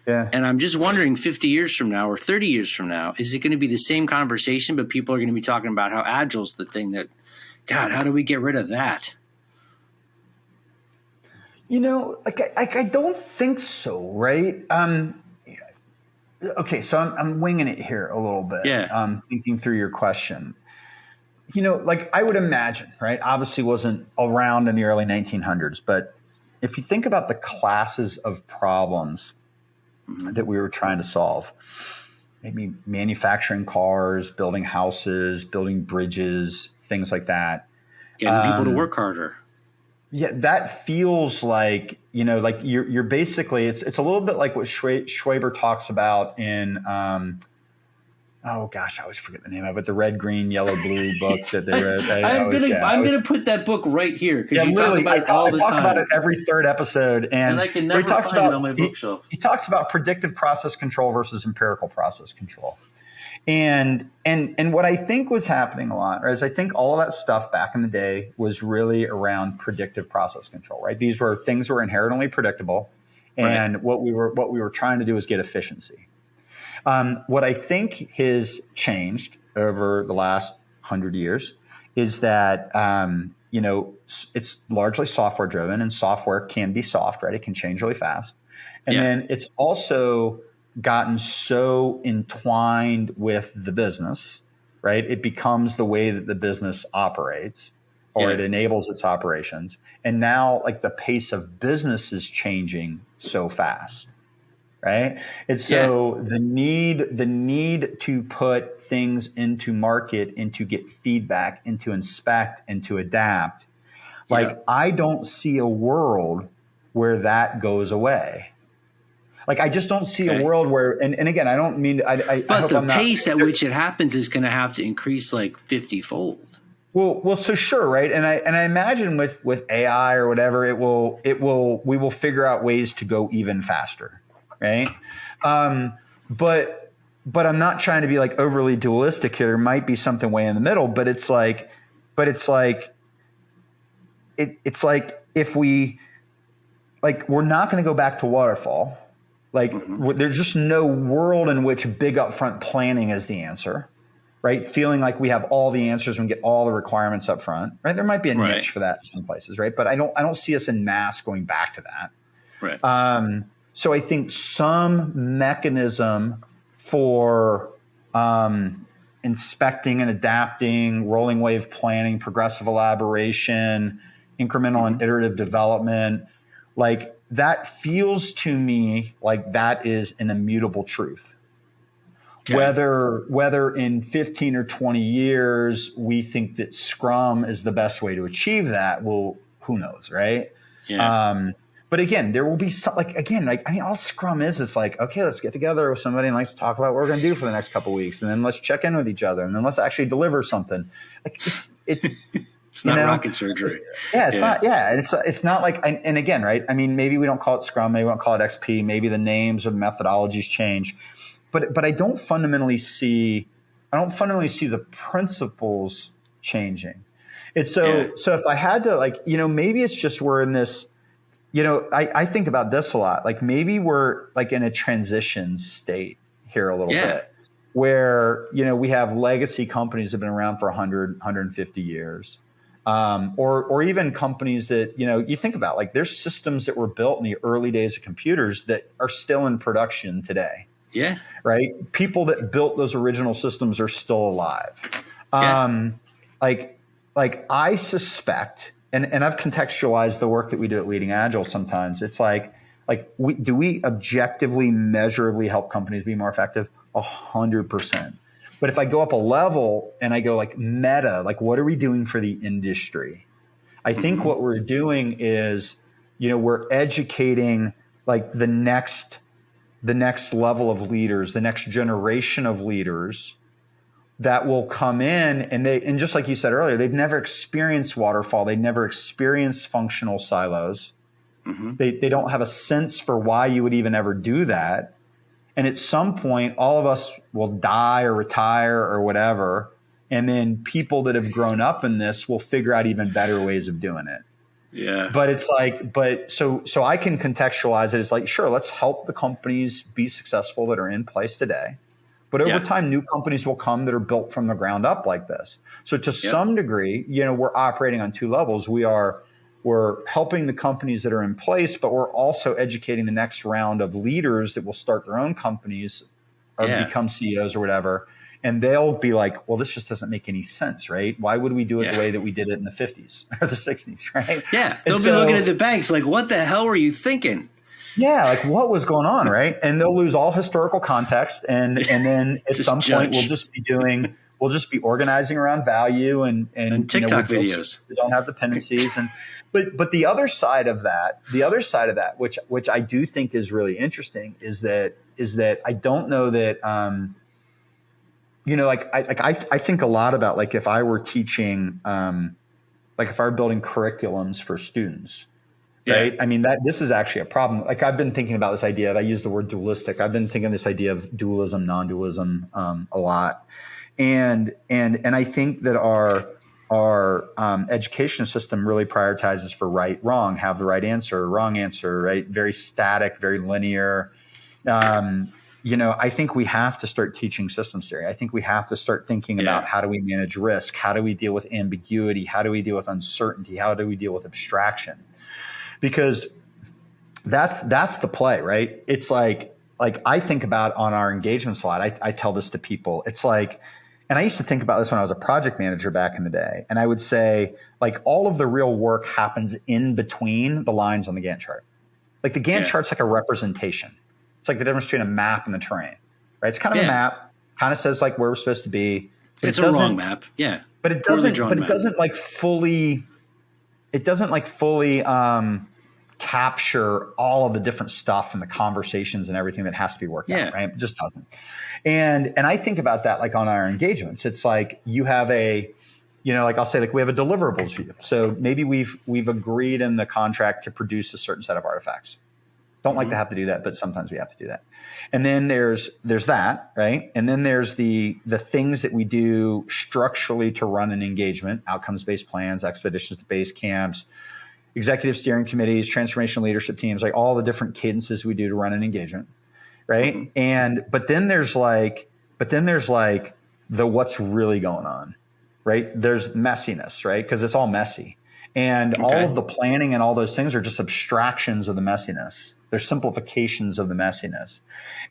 yeah. and i'm just wondering 50 years from now or 30 years from now is it going to be the same conversation but people are going to be talking about how agile is the thing that god how do we get rid of that you know like i, I don't think so right um okay, so I'm, I'm winging it here a little bit. Yeah. Um, thinking through your question. You know, like I would imagine, right? Obviously, wasn't around in the early 1900s, but if you think about the classes of problems mm-hmm. that we were trying to solve, maybe manufacturing cars, building houses, building bridges, things like that. Getting um, people to um, work harder. Yeah, that feels like you know, like you're you're basically it's it's a little bit like what Schwaber talks about in. Um, oh gosh, I always forget the name of it. The red, green, yellow, blue <laughs> book that they read. I, am gonna yeah, I'm gonna put that book right here because yeah, you talk about I it all I the talk time. about it every third episode, and, and I can never find about, it on my bookshelf. He, he talks about predictive process control versus empirical process control. And and and what I think was happening a lot is I think all of that stuff back in the day was really around predictive process control, right? These were things were inherently predictable, and right. what we were what we were trying to do was get efficiency. Um, what I think has changed over the last hundred years is that um, you know it's largely software driven, and software can be soft, right? It can change really fast, and yeah. then it's also gotten so entwined with the business, right? It becomes the way that the business operates or yeah. it enables its operations. And now like the pace of business is changing so fast. Right. And so yeah. the need, the need to put things into market and to get feedback and to inspect and to adapt. Like yeah. I don't see a world where that goes away. Like I just don't see okay. a world where, and, and again, I don't mean, I, I but I the I'm pace not, at which it happens is going to have to increase like fifty fold. Well, well, so sure, right? And I and I imagine with with AI or whatever, it will it will we will figure out ways to go even faster, right? Um, but but I'm not trying to be like overly dualistic here. There might be something way in the middle, but it's like, but it's like, it it's like if we like we're not going to go back to waterfall like mm-hmm. there's just no world in which big upfront planning is the answer, right? Feeling like we have all the answers and get all the requirements up front, right? There might be a right. niche for that in some places, right? But I don't I don't see us in mass going back to that. Right. Um, so I think some mechanism for um, inspecting and adapting, rolling wave planning, progressive elaboration, incremental and mm-hmm. iterative development, like that feels to me like that is an immutable truth. Okay. Whether whether in 15 or 20 years we think that Scrum is the best way to achieve that, well, who knows, right? Yeah. Um, but again, there will be some like again, like I mean, all Scrum is is like, okay, let's get together with somebody and let's talk about what we're going to do for the next couple weeks, and then let's check in with each other, and then let's actually deliver something. Like it's it. It's not you know? rocket surgery. Yeah, it's yeah. not. Yeah, it's it's not like. And, and, again, right? I mean, maybe we don't call it Scrum. Maybe we don't call it XP. Maybe the names or the methodologies change, but but I don't fundamentally see. I don't fundamentally see the principles changing. It's so yeah. so. If I had to, like, you know, maybe it's just we're in this. You know, I, I think about this a lot. Like maybe we're like in a transition state here a little yeah. bit where you know we have legacy companies that have been around for 100 150 years um, or or even companies that you know you think about like there's systems that were built in the early days of computers that are still in production today. Yeah. Right. People that built those original systems are still alive. Yeah. Um, like like I suspect, and and I've contextualized the work that we do at Leading Agile. Sometimes it's like like we, do we objectively measurably help companies be more effective? A hundred percent but if I go up a level and I go like meta, like what are we doing for the industry? I think mm-hmm. what we're doing is, you know, we're educating like the next the next level of leaders, the next generation of leaders that will come in and they and just like you said earlier, they've never experienced waterfall, they've never experienced functional silos. Mm-hmm. They they don't have a sense for why you would even ever do that. And at some point, all of us will die or retire or whatever. And then people that have grown up in this will figure out even better ways of doing it. Yeah. But it's like, but so so I can contextualize it as like, sure, let's help the companies be successful that are in place today. But over yeah. time, new companies will come that are built from the ground up like this. So to yep. some degree, you know, we're operating on two levels. We are we're helping the companies that are in place, but we're also educating the next round of leaders that will start their own companies or yeah. become CEOs or whatever. And they'll be like, well, this just doesn't make any sense, right? Why would we do it yeah. the way that we did it in the 50s <laughs> or the 60s, right? Yeah. They'll and be so, looking at the banks like, what the hell were you thinking? Yeah, like what was going on, right? And they'll lose all historical context, and <laughs> and then at some judge. point we'll just be doing, we'll just be organizing around value and and, and TikTok you know, videos. We don't have dependencies, and but but the other side of that, the other side of that, which which I do think is really interesting, is that is that I don't know that. Um, you know, like I like I, I think a lot about like if I were teaching, um, like if I were building curriculums for students, right? Yeah. I mean that this is actually a problem. Like I've been thinking about this idea. That I use the word dualistic. I've been thinking this idea of dualism, non-dualism um, a lot, and and and I think that our our um, education system really prioritizes for right, wrong, have the right answer, wrong answer, right? Very static, very linear. Um, you know, I think we have to start teaching systems theory. I think we have to start thinking yeah. about how do we manage risk? How do we deal with ambiguity? How do we deal with uncertainty? How do we deal with abstraction? Because that's that's the play, right? It's like like I think about on our engagement slide. I, I tell this to people. It's like and I used to think about this when I was a project manager back in the day. And I would say, like, all of the real work happens in between the lines on the Gantt chart. Like, the Gantt yeah. chart's like a representation. It's like the difference between a map and the terrain, right? It's kind of yeah. a map, kind of says like where we're supposed to be. It's it a wrong map. Yeah. But it doesn't, but it map. doesn't like fully, it doesn't like fully, um, capture all of the different stuff and the conversations and everything that has to be worked yeah. out, right? It just doesn't. And and I think about that like on our engagements. It's like you have a you know, like I'll say, like we have a deliverables view. So maybe we've we've agreed in the contract to produce a certain set of artifacts. Don't mm-hmm. like to have to do that, but sometimes we have to do that. And then there's there's that, right? And then there's the the things that we do structurally to run an engagement, outcomes based plans, expeditions to base camps, executive steering committees, transformation leadership teams, like all the different cadences we do to run an engagement, right? Mm-hmm. And but then there's like, but then there's like the what's really going on, right? There's messiness, right? Because it's all messy, and okay. all of the planning and all those things are just abstractions of the messiness. They're simplifications of the messiness.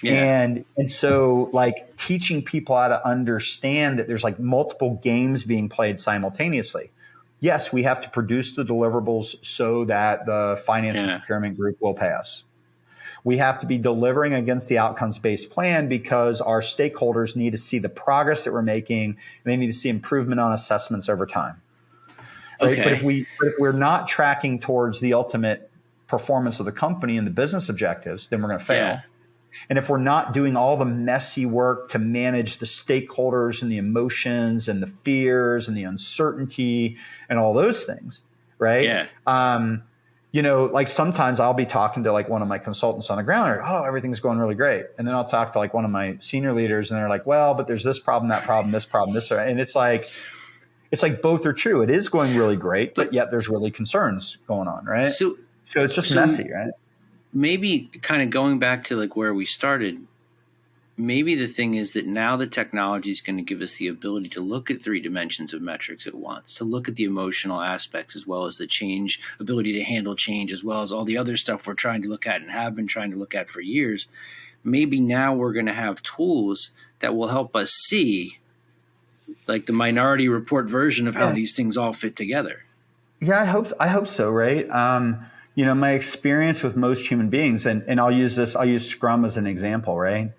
Yeah. And and so like teaching people how to understand that there's like multiple games being played simultaneously yes, we have to produce the deliverables so that the finance yeah. and procurement group will pay us. We have to be delivering against the outcomes based plan because our stakeholders need to see the progress that we're making and they need to see improvement on assessments over time. Right? Okay. But if we but if we're not tracking towards the ultimate performance of the company and the business objectives, then we're going to fail. Yeah. And if we're not doing all the messy work to manage the stakeholders and the emotions and the fears and the uncertainty and all those things, right? Yeah. Um, you know, like sometimes I'll be talking to like one of my consultants on the ground, or oh, everything's going really great, and then I'll talk to like one of my senior leaders, and they're like, well, but there's this problem, that problem, this problem, this, and it's like, it's like both are true. It is going really great, but yet there's really concerns going on, right? So, so it's just so, messy, right? Maybe kind of going back to like where we started maybe the thing is that now the technology is going to give us the ability to look at three dimensions of metrics at once, to look at the emotional aspects as well as the change ability to handle change, as well as all the other stuff we're trying to look at and have been trying to look at for years. Maybe now we're going to have tools that will help us see like the minority report version of how yeah. these things all fit together. Yeah, I hope I hope so, right? Um, you know, my experience with most human beings, and, and I'll use this, I'll use Scrum as an example, right?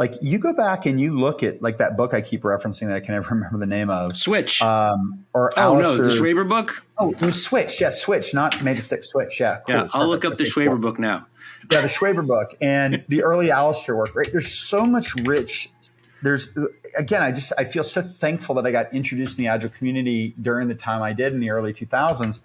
like you go back and you look at like that book I keep referencing that I can never <laughs> remember the name of. Switch. Um, or oh Alistair, no, the Schwaber book. Oh, Switch. Yeah, Switch, not made to stick. Switch. Yeah. Cool, yeah, I'll look up the Schwaber cool. book now. Yeah, the Schwaber book and the early Alistair work. Right, there's so much rich. There's again, I just I feel so thankful that I got introduced in the agile community during the time I did in the early 2000s,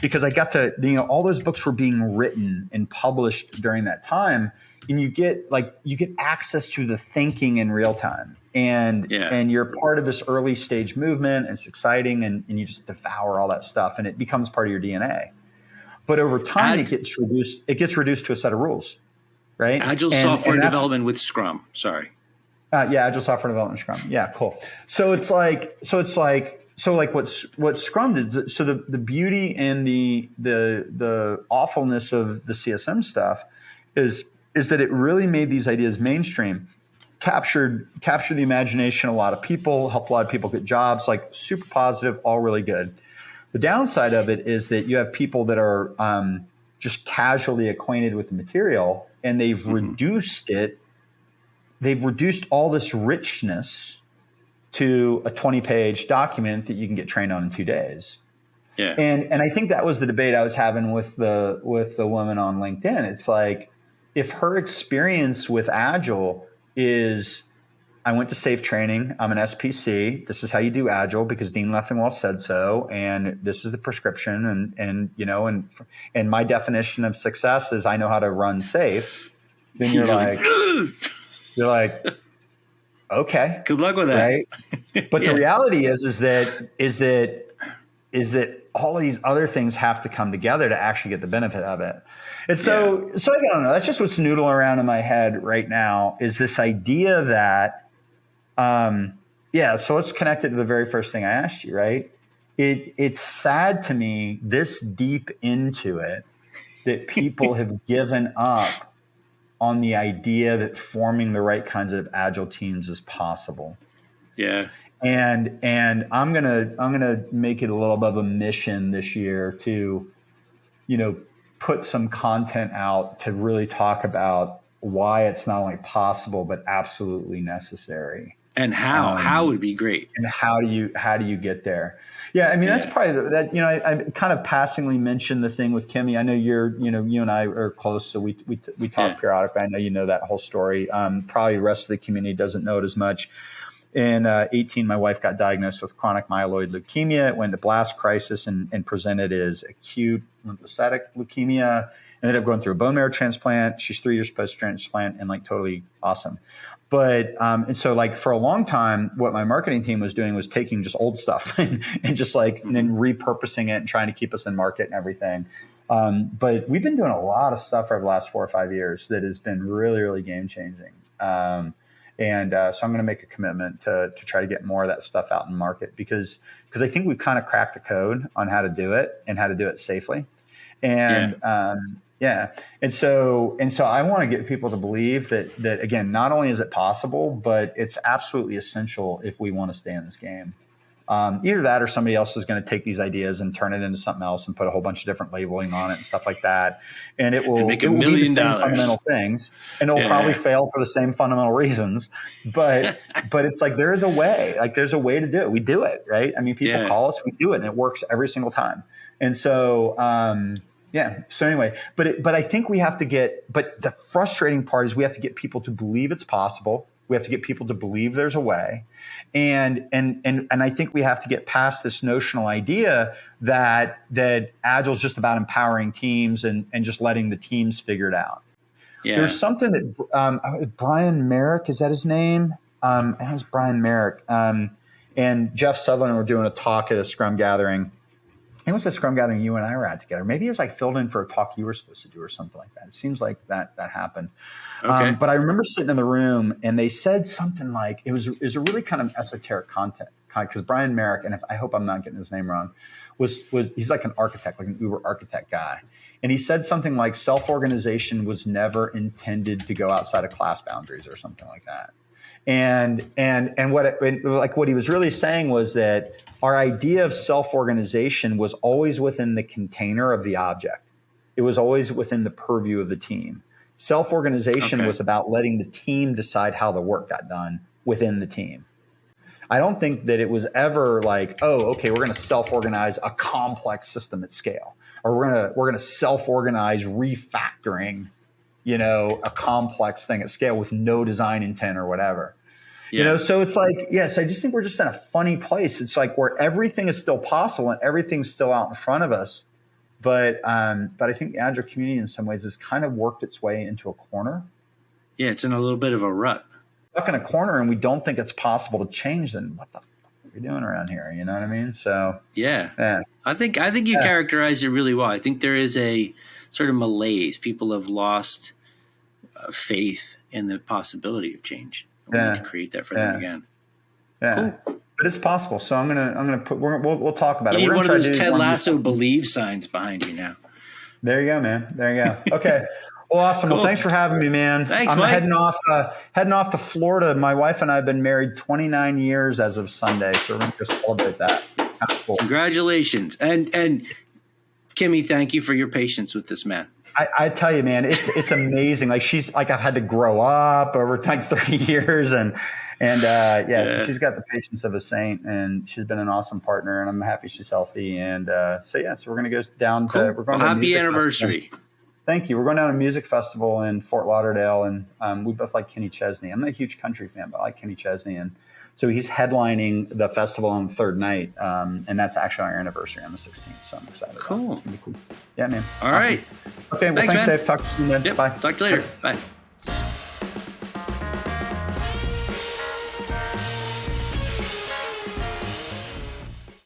because I got to you know all those books were being written and published during that time and you get like you get access to the thinking in real time. And yeah. and you're part of this early stage movement and it's exciting and, and you just devour all that stuff and it becomes part of your dna but over time Ad- it gets reduced it gets reduced to a set of rules right? Agile and, software and development with scrum sorry uh, yeah agile software development scrum yeah cool so it's like so it's like so like what's what Scrum did. So the the beauty and the the the awfulness of the CSM stuff is is that it really made these ideas mainstream captured captured the imagination of a lot of people helped a lot of people get jobs like super positive all really good the downside of it is that you have people that are um, just casually acquainted with the material and they've mm-hmm. reduced it they've reduced all this richness to a 20 page document that you can get trained on in two days yeah and and i think that was the debate i was having with the with the woman on linkedin it's like if her experience with Agile is I went to SAFe training. I'm an SPC. This is how you do Agile because Dean Leffingwell said so, and this is the prescription. And and you know, and and my definition of success is I know how to run SAFe. Then <laughs> you're like, <laughs> you're like, okay, good luck with that. Right? <laughs> But yeah. the reality is, is that is that is that all of these other things have to come together to actually get the benefit of it. And so, yeah. so I don't know. That's just what's noodling around in my head right now is this idea that, um, yeah. So it's connected to the very first thing I asked you, right? It it's sad to me this deep into it that people <laughs> have given up on the idea that forming the right kinds of agile teams is possible. Yeah. And and I'm gonna I'm gonna make it a little bit of a mission this year to, you know, put some content out to really talk about why it's not only possible but absolutely necessary and how um, how would be great and how do you how do you get there yeah i mean that's probably the, that you know I, I, kind of passingly mentioned the thing with kimmy i know you're you know you and i are close so we we, we talk yeah. periodically i know you know that whole story um, probably the rest of the community doesn't know it as much in uh, 18, my wife got diagnosed with chronic myeloid leukemia. It went to blast crisis and, and presented as acute lymphocytic leukemia. Ended up going through a bone marrow transplant. She's three years post transplant and like totally awesome. But um, and so like for a long time, what my marketing team was doing was taking just old stuff <laughs> and, and just like and then repurposing it and trying to keep us in market and everything. Um, but we've been doing a lot of stuff over the last four or five years that has been really, really game changing. Um, and uh, so I'm going to make a commitment to, to try to get more of that stuff out in market because because I think we've kind of cracked the code on how to do it and how to do it safely. And yeah. Um, yeah. And so and so I want to get people to believe that that again, not only is it possible, but it's absolutely essential if we want to stay in this game. Um, either that or somebody else is going to take these ideas and turn it into something else and put a whole bunch of different labeling on it and stuff like that. And it will and make a million dollars. fundamental things and it'll yeah. probably fail for the same fundamental reasons. But, <laughs> but it's like, there is a way, like there's a way to do it. We do it, right? I mean, people yeah. call us, we do it and it works every single time. And so, um, yeah. So anyway, but it, but I think we have to get. But the frustrating part is we have to get people to believe it's possible. We have to get people to believe there's a way, and and and and I think we have to get past this notional idea that that agile is just about empowering teams and and just letting the teams figure it out. Yeah. There's something that um, Brian Marick is that his name? Um, it was Brian Marick um, and Jeff Sutherland were doing a talk at a Scrum gathering, it was a scrum gathering you and I were at together. Maybe it was like filled in for a talk you were supposed to do or something like that. It seems like that that happened. Okay. Um, but I remember sitting in the room and they said something like it was it was a really kind of esoteric content because Brian Marick and if, I hope I'm not getting his name wrong was was he's like an architect like an Uber architect guy and he said something like self organization was never intended to go outside of class boundaries or something like that and and and what it, like what he was really saying was that our idea of self-organization was always within the container of the object. It was always within the purview of the team. Self-organization okay. was about letting the team decide how the work got done within the team. I don't think that it was ever like oh okay we're going to self-organize a complex system at scale or we're going to we're going to self-organize refactoring you know, a complex thing at scale with no design intent or whatever. Yeah. You know, so it's like, yes, I just think we're just in a funny place. It's like where everything is still possible and everything's still out in front of us. But um, but I think the agile community in some ways has kind of worked its way into a corner. Yeah, it's in a little bit of a rut. Stuck in a corner and we don't think it's possible to change, then what the we doing around here? You know what I mean? So Yeah. yeah. I think I think you yeah. characterized it really well. I think there is a sort of malaise. People have lost uh, faith in the possibility of change. We yeah. need to create that for yeah. them again. Yeah. Cool. But it's possible. So I'm gonna I'm gonna put we'll we'll talk about you it. You need one of those Ted Lasso believe signs behind you now. There you go, man. There you go. Okay. <laughs> Well, awesome. Cool. Well, thanks for having me, man. Thanks, I'm Mike. heading off uh, heading off to Florida. My wife and I have been married 29 years as of Sunday, so we're going to celebrate that. Cool. Congratulations, and and Kimmy, thank you for your patience with this man. I, I, tell you, man, it's it's amazing. Like she's like I've had to grow up over like <laughs> 30 years, and and uh, yeah, yeah. she's got the patience of a saint, and she's been an awesome partner, and I'm happy she's healthy. And uh, so yeah, so we're gonna go down cool. to we're going well, to happy anniversary. Festival. Thank you. We're going down to a music festival in Fort Lauderdale, and um, we both like Kenny Chesney. I'm not a huge country fan, but I like Kenny Chesney, and so he's headlining the festival on the third night, um, and that's actually our anniversary on the 16th. So I'm excited. Cool. It's gonna be cool. Yeah, man. All awesome. right. Okay. Well, thanks, thanks Dave. Talk to you soon. Then. Yep. Bye. Talk to you later. Bye.